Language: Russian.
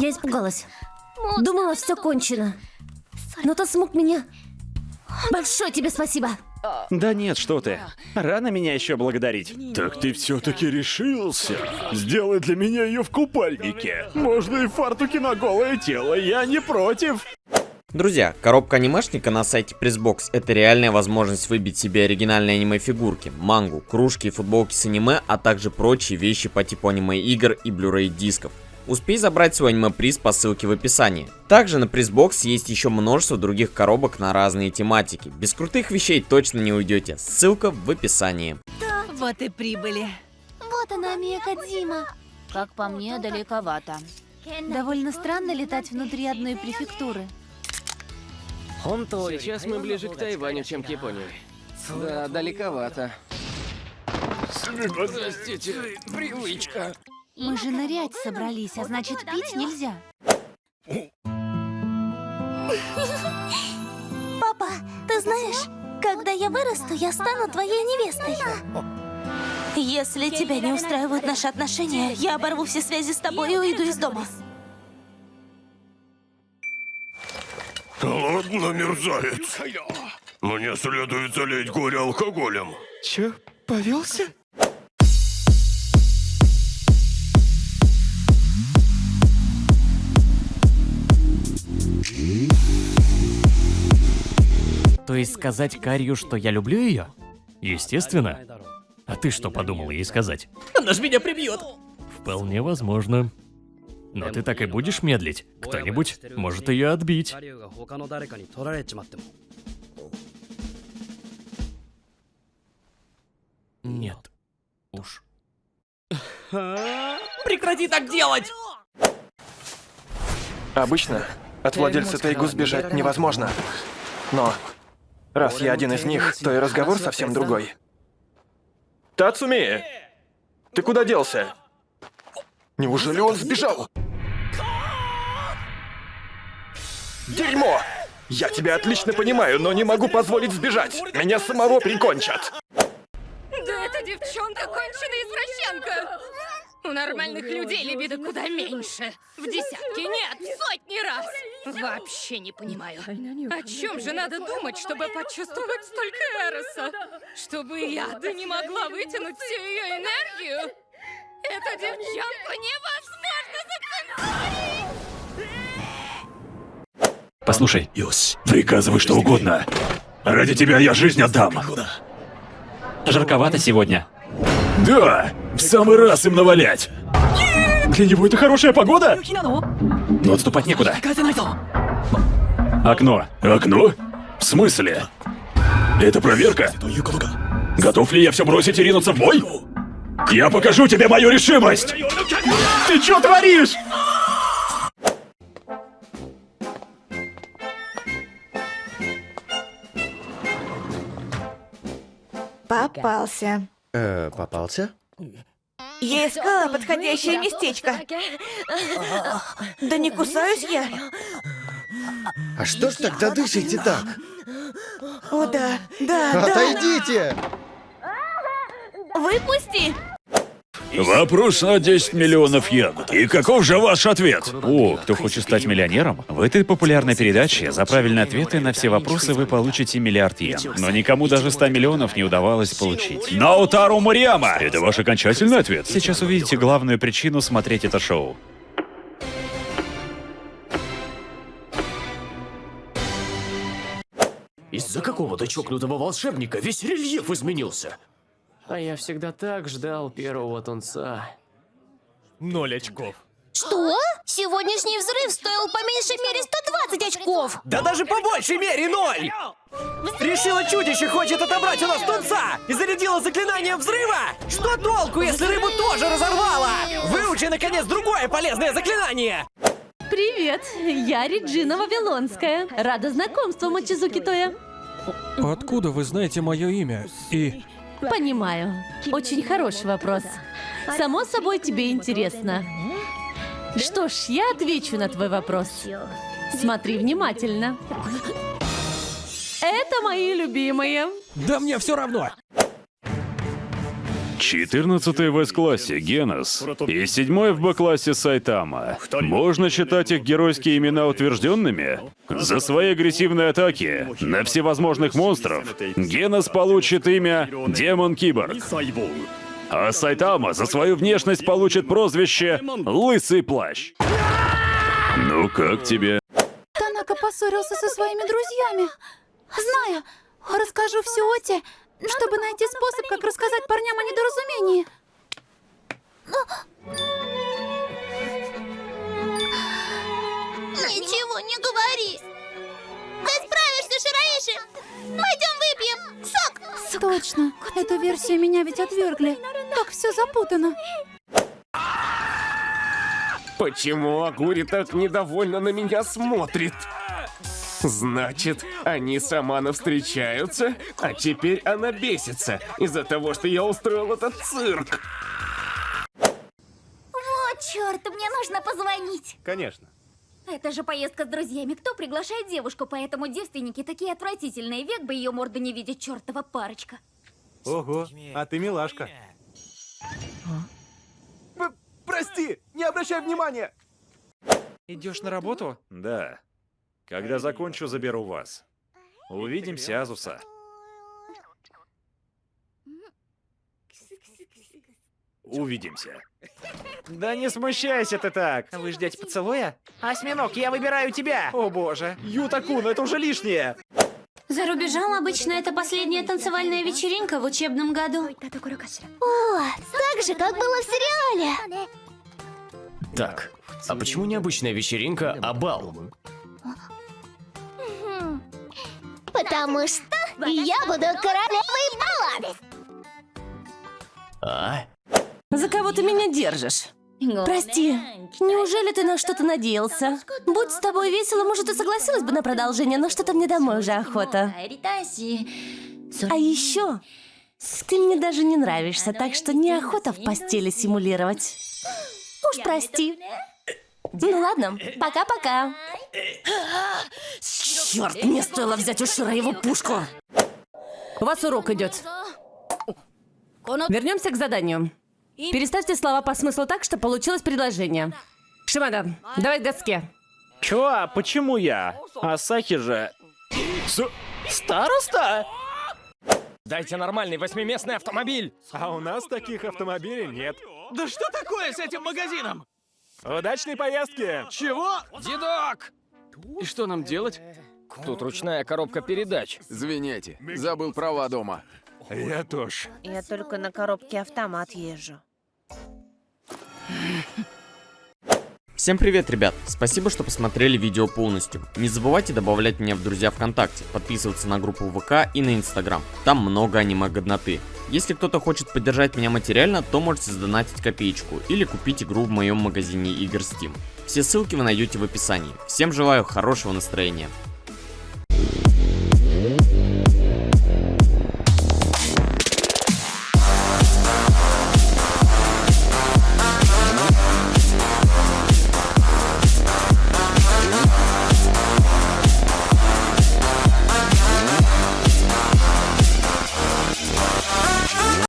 Я испугалась. Думала, все кончено. Но ты смог меня. Большое тебе спасибо. Да нет, что ты. Рано меня еще благодарить. Так ты все-таки решился? Сделай для меня ее в купальнике. Можно и фартуки на голое тело, я не против. Друзья, коробка анимешника на сайте Pressbox — это реальная возможность выбить себе оригинальные аниме-фигурки, мангу, кружки и футболки с аниме, а также прочие вещи по типу аниме-игр и Blu-ray дисков. Успей забрать свой аниме-приз по ссылке в описании. Также на Призбокс есть еще множество других коробок на разные тематики. Без крутых вещей точно не уйдете. Ссылка в описании. Вот и прибыли. Вот она, Мия Кадзима. Как по мне, далековато. Довольно странно летать внутри одной префектуры. Сейчас мы ближе к Тайваню, чем к Японии. Да, далековато. Простите, привычка. Мы же нырять собрались, а значит пить нельзя. Папа, ты знаешь, когда я вырасту, я стану твоей невестой. Если тебя не устраивают наши отношения, я оборву все связи с тобой и уйду из дома. Ладно, мерзавец. Мне следует залить горе алкоголем. Чё, повелся? То есть сказать Карью, что я люблю ее? Естественно. А ты что подумал ей сказать? Она ж меня прибьет! Вполне возможно. Но ты так и будешь медлить. Кто-нибудь может ее отбить. Нет. Уж. Прекрати так делать! Обычно от владельца Тайгу сбежать невозможно. Но раз я один из них, то и разговор совсем другой. Тацуми! Ты куда делся? Неужели он сбежал? Дерьмо! Я тебя отлично понимаю, но не могу позволить сбежать. Меня самого прикончат. Да эта девчонка конченая извращенка! У нормальных людей либидо куда меньше. В десятки, нет, в сотни раз. Вообще не понимаю. О чем же надо думать, чтобы почувствовать столько эроса? Чтобы я да не могла вытянуть всю ее энергию? Эту девчонку невозможно законтролить! Послушай, приказывай что угодно. Ради тебя я жизнь отдам. Жарковато сегодня. Да, в самый раз им навалять. Для него это хорошая погода? Но отступать некуда. Окно. Окно? В смысле? Это проверка? Готов ли я все бросить и ринуться в бой? Я покажу тебе мою решимость! Ты что творишь? Попался. Э, попался? Я искала подходящее местечко. Да не кусаюсь я. А что ж тогда дышите так? О, да, да, да. Отойдите! Выпусти! Вопрос на 10 миллионов йен. И каков же ваш ответ? О, кто хочет стать миллионером? В этой популярной передаче за правильные ответы на все вопросы вы получите миллиард йен. Но никому даже 100 миллионов не удавалось получить. Наутару Мурияма! Это ваш окончательный ответ? Сейчас увидите главную причину смотреть это шоу. Из-за какого-то чокнутого волшебника весь рельеф изменился. А я всегда так ждал первого тунца. Ноль очков. Что? Сегодняшний взрыв стоил по меньшей мере 120 очков. Да даже по большей мере ноль! Решила чудище хочет отобрать у нас тунца и зарядила заклинание взрыва! Что толку, если рыбу тоже разорвала? Выучи, наконец, другое полезное заклинание! Привет, я Реджина Вавилонская. Рада знакомству, Мачизуки Тоя. Откуда вы знаете мое имя? И Понимаю. Очень хороший вопрос. Само собой, тебе интересно. Что ж, я отвечу на твой вопрос. Смотри внимательно. Это мои любимые. да мне все равно. 14 в С-классе Генос и 7 в Б-классе Сайтама. Можно считать их геройские имена утвержденными? За свои агрессивные атаки на всевозможных монстров Генос получит имя Демон Киборг. А Сайтама за свою внешность получит прозвище Лысый Плащ. Ну как тебе? Танака поссорился со своими друзьями. Знаю, расскажу все Оте, чтобы найти способ, как рассказать парням о недоразумении. Ничего не говори. Ты справишься, Шираиши. Пойдем выпьем сок. Точно, эту версию меня ведь отвергли. Как все запутано. Почему Агури так недовольно на меня смотрит? Значит, они с Аманой встречаются, а теперь она бесится из-за того, что я устроил этот цирк. Вот черт, мне нужно позвонить. Конечно. Это же поездка с друзьями. Кто приглашает девушку, поэтому девственники такие отвратительные. Век бы ее морду не видеть, чертова парочка. Ого, а ты милашка. Прости, не обращай внимания. Идешь на работу? Да. Когда закончу, заберу вас. Увидимся, Азуса. Увидимся. Да не смущайся ты так. Вы ждете поцелуя? Осьминог, я выбираю тебя. О боже. Ютакун, это уже лишнее. За рубежом обычно это последняя танцевальная вечеринка в учебном году. О, так же, как было в сериале. Так, а почему необычная вечеринка, а бал? Потому что я буду королевой бала. А? За кого ты меня держишь? Прости, неужели ты на что-то надеялся? Будь с тобой весело, может, и согласилась бы на продолжение, но что-то мне домой уже охота. А еще, ты мне даже не нравишься, так что неохота в постели симулировать. Уж прости. Ну ладно, пока-пока. Черт, мне стоило взять у Шира его пушку. У вас урок идет. Вернемся к заданию. Переставьте слова по смыслу так, что получилось предложение. Шимада, давай к доске. Чё? Почему я? Асахи же... Староста? Дайте нормальный восьмиместный автомобиль. А у нас таких автомобилей нет. Да что такое с этим магазином? Удачной поездки! Чего? Дедок! И что нам делать? Тут ручная коробка передач. Извините, забыл права дома. Я тоже. Я только на коробке автомат езжу. Всем привет, ребят! Спасибо, что посмотрели видео полностью. Не забывайте добавлять меня в друзья ВКонтакте, подписываться на группу ВК и на Инстаграм. Там много аниме-годноты. Если кто-то хочет поддержать меня материально, то можете сдонатить копеечку или купить игру в моем магазине игр Steam. Все ссылки вы найдете в описании. Всем желаю хорошего настроения.